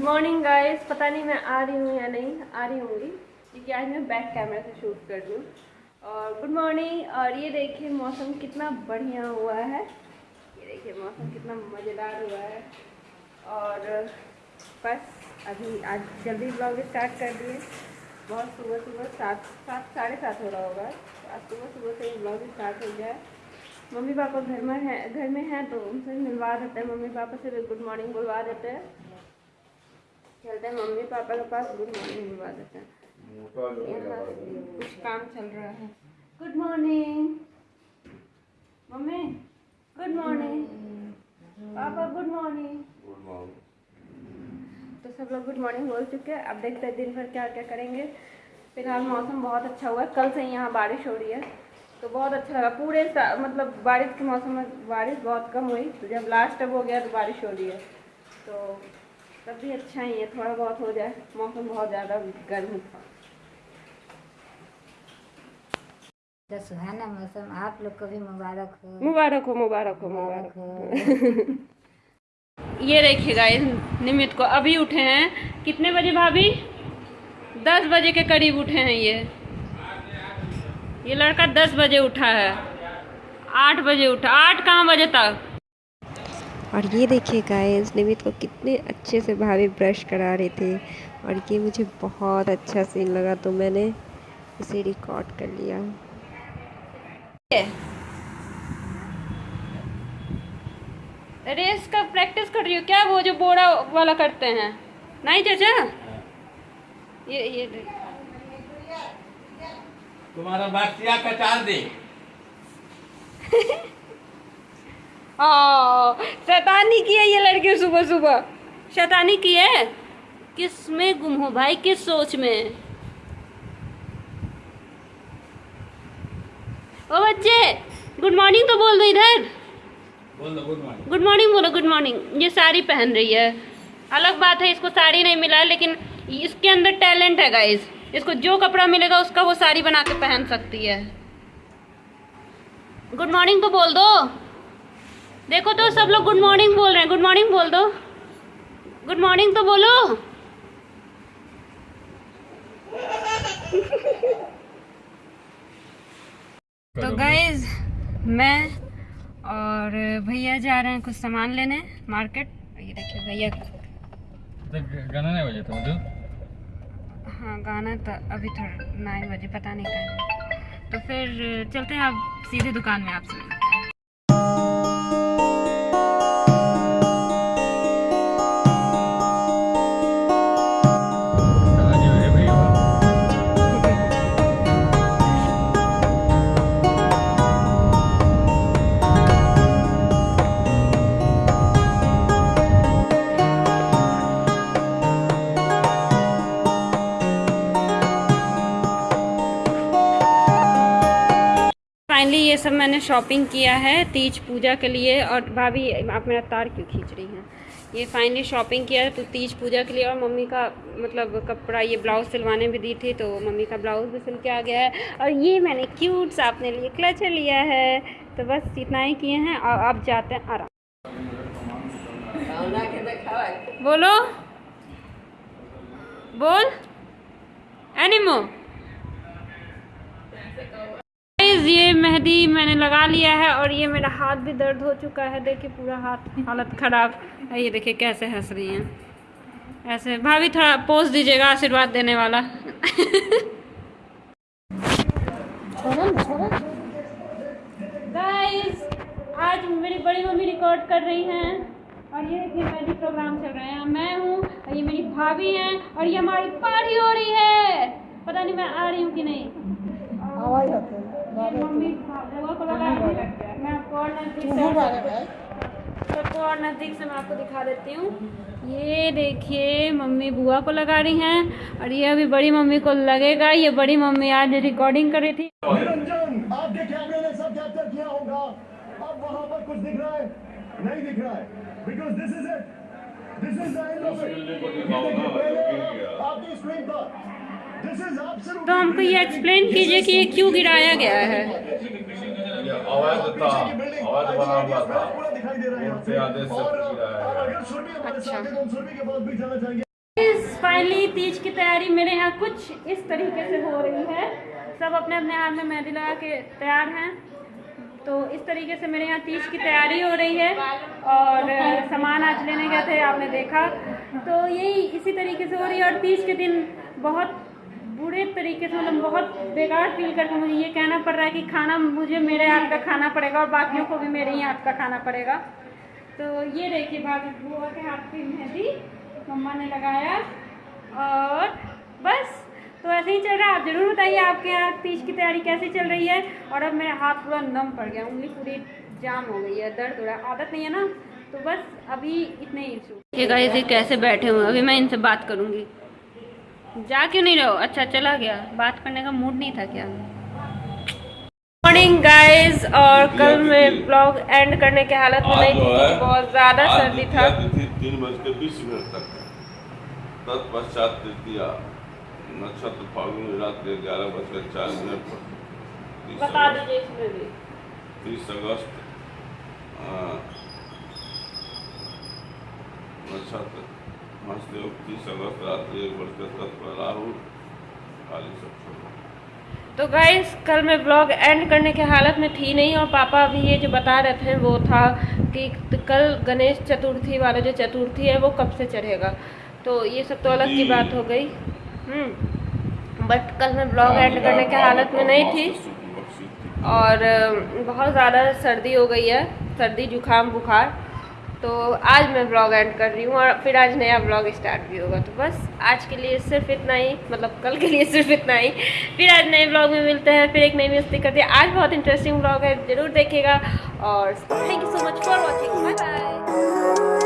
Morning guys पता नहीं मैं आ रही हूँ या नहीं, आ रही होंगी। क्योंकि आज मैं बैक कैमरा से शूट कर रही हूँ। और गुड मॉर्निंग और ये देखिए, मौसम कितना बढ़िया हुआ है। ये देखिए, मौसम कितना मज़ेदार हुआ है। और बस अभी आज जल्दी ब्लॉग स्टार्ट कर दिए बहुत सुबह सुबह सात सात, साढ़े सात हो रहा होगा। आज सुबह सुबह से ही ब्लॉग स्टार्ट हो गया है। मम्मी पापा घर में है, घर में हैं तो उनसे मिलवा देते हैं। मम्मी पापा से गुड मॉर्निंग बुलवा देते हैं। चलते हैं मम्मी पापा के पास गुड मॉर्निंग बुलवा देते हैं। यहाँ कुछ काम चल रहा है। Good morning mummy good morning papa good morning तो सब लोग गुड मॉर्निंग बोल चुके हैं। अब देखते हैं दिन भर क्या क्या करेंगे। फ़िलहाल मौसम बहुत अच्छा हुआ है। कल से ही यहाँ बारिश हो रही है। तो बहुत अच्छा लगा। पूरे मतलब बारिश के मौसम में बारिश बहुत कम हुई। तो जब लास्ट अब हो गया तो बारिश हो रही है। तो तब भी अच्छा ही है थोड़ा बहुत हो जाए मौसम बहुत ज़्यादा गर्म था। तो सुहाना मौसम आप लोग को भी मुबारक हो। मुबारक हो मुबारक हो मुबारक हो। ये देखिए गाइस निमित को अभी उठे हैं। कितने बजे भाभी? दस बजे के करीब उठे हैं ये। ये लड़का दस बजे उठा है। आठ बजे उठा। आठ कहाँ बजे तक? और ये देखिए गाइस निमित को कितने अच्छे से भाभी ब्रश करा रहे थे। और ये मुझे बहुत अच्छा सीन लगा तो मैंने इसे रिकॉर्ड कर लिया। रेस का प्रैक्टिस कर रही हो क्या? वो जो बोरा वाला करते हैं। नहीं चाचा? ये ये देख। तुम्हारा बच्चिया कटार दे। हाँ शैतानी की है ये लड़की सुबह सुबह। शैतानी की है? किसमें गुम हो भाई? किस सोच में? ओ बच्चे गुड मॉर्निंग तो बोल दो इधर। बोल दो गुड मॉर्निंग गुड मॉर्निंग बोलो गुड मॉर्निंग ये साड़ी पहन रही है। अलग बात है इसको साड़ी नहीं मिला है लेकिन इसके अंदर टैलेंट है गाइस इसको जो कपड़ा मिलेगा उसका वो साड़ी बना के पहन सकती है। गुड मॉर्निंग तो बोल दो। देखो तो सब लोग गुड मॉर्निंग बोल रहे हैं। गुड मॉर्निंग बोल दो। गुड मॉर्निंग तो बोलो। तो गाइज़ मैं और भैया जा रहे हैं कुछ सामान लेने मार्केट ये देखिए भैया। गाना नहीं बजे तो हाँ गाना तो अभी थोड़ा नाइन बजे पता नहीं कहाँ तो फिर चलते हैं आप सीधे दुकान में आपसे। फाइनली ये सब मैंने शॉपिंग किया है तीज पूजा के लिए और भाभी आप मेरा तार क्यों खींच रही हैं? ये फाइनली शॉपिंग किया है तो तीज पूजा के लिए और मम्मी का मतलब कपड़ा ये ब्लाउज सिलवाने भी दी थी तो मम्मी का ब्लाउज भी सिल के आ गया है। और ये मैंने क्यूट सा अपने लिए क्लचर लिया है। तो बस इतना ही किए हैं और अब जाते हैं आराम। बोलो। बोल। एनिमो Guys, ये मेहंदी मैंने लगा लिया है और ये मेरा हाथ भी दर्द हो चुका है। देखिए पूरा हाथ हालत खराब। ये देखिए कैसे हंस रही हैं। ऐसे भाभी थोड़ा पोज दीजिएगा आशीर्वाद देने वाला। गाइस आज मेरी बड़ी मम्मी रिकॉर्ड कर रही हैं। और ये देखिए मेहंदी प्रोग्राम चल रहे हैं। मैं हूँ और ये मेरी भाभी हैं और ये हमारी पार्टी हो रही है। पता नहीं मैं आ रही हूँ कि नहीं। और नज़दीक से मैं आपको दिखा देती हूँ ये देखिए, मम्मी बुआ को लगा रही हैं। और ये अभी बड़ी मम्मी को लगेगा ये बड़ी मम्मी आज रिकॉर्डिंग कर रही थी ने सब कैप्चर किया होगा। अब पर कुछ दिख रहा है। नहीं दिख रहा है। Because this is it this is the end of it आपकी स्क्रीन पर। तो हमको ये एक्सप्लेन कीजिए कि ये क्यों गिराया गया है। फाइनली तीज की तैयारी मेरे यहाँ कुछ इस तरीके से हो रही है। सब अपने अपने हाथ में मेहंदी लगा के तैयार हैं। तो इस तरीके से मेरे यहाँ तीज की तैयारी हो रही है और सामान आज लेने गए थे आपने देखा। तो यही इसी तरीके से हो रही है और तीज के दिन बहुत बुरे तरीके से मतलब बहुत बेकार फील करके मुझे ये कहना पड़ रहा है कि खाना मुझे मेरे हाथ का खाना पड़ेगा और बाकियों को भी मेरे ही हाथ का खाना पड़ेगा। तो ये देखिए भाभी बुआ के हाथ की मेहंदी, मम्मा ने लगाया और बस। तो ऐसे ही चल रहा है। आप ज़रूर बताइए आपके यहाँ तीज की तैयारी कैसे चल रही है। और अब मेरा हाथ पूरा नम पड़ गया, उंगली पूरी जाम हो गई है, दर्द हो रहा है। आदत नहीं है ना? तो बस अभी इतने ही गाइस ये कैसे बैठे हुए अभी मैं इनसे बात करूँगी। जा क्यों नहीं रहो। अच्छा चला गया। बात करने का मूड नहीं था क्या? मॉर्निंग गाइस और कल मैं ब्लॉग एंड करने के हालत में नहीं थी बहुत ज़्यादा सर्दी था। तीन बज के बीस मिनट तक। तत्पश्चात तृतीया नक्षत्र फाल्गुनी रात्रि ग्यारह बजकर चार मिनट पर। तीस अगस्त। नक्षत्र। हंसदेव तीस अगस्त रात्रि एक बजकर तत्पर राहु काली सप्तमी तो गाइस कल मैं ब्लॉग एंड करने के हालत में थी नहीं और पापा अभी ये जो बता रहे थे वो था कि कल गणेश चतुर्थी वाला जो चतुर्थी है वो कब से चढ़ेगा? तो ये सब तो अलग की बात हो गई। हम्म। बट कल मैं ब्लॉग एंड करने के हालत में नहीं थी। और बहुत ज़्यादा सर्दी हो गई है। सर्दी जुकाम बुखार। तो आज मैं ब्लॉग एंड कर रही हूँ और फिर आज नया ब्लॉग स्टार्ट भी होगा तो बस आज के लिए सिर्फ़ इतना ही मतलब कल के लिए सिर्फ़ इतना ही। फिर आज नए ब्लॉग में मिलते हैं, फिर एक नई मस्ती करते हैं। आज बहुत इंटरेस्टिंग ब्लॉग है, ज़रूर देखेगा और thank you so much for watching bye bye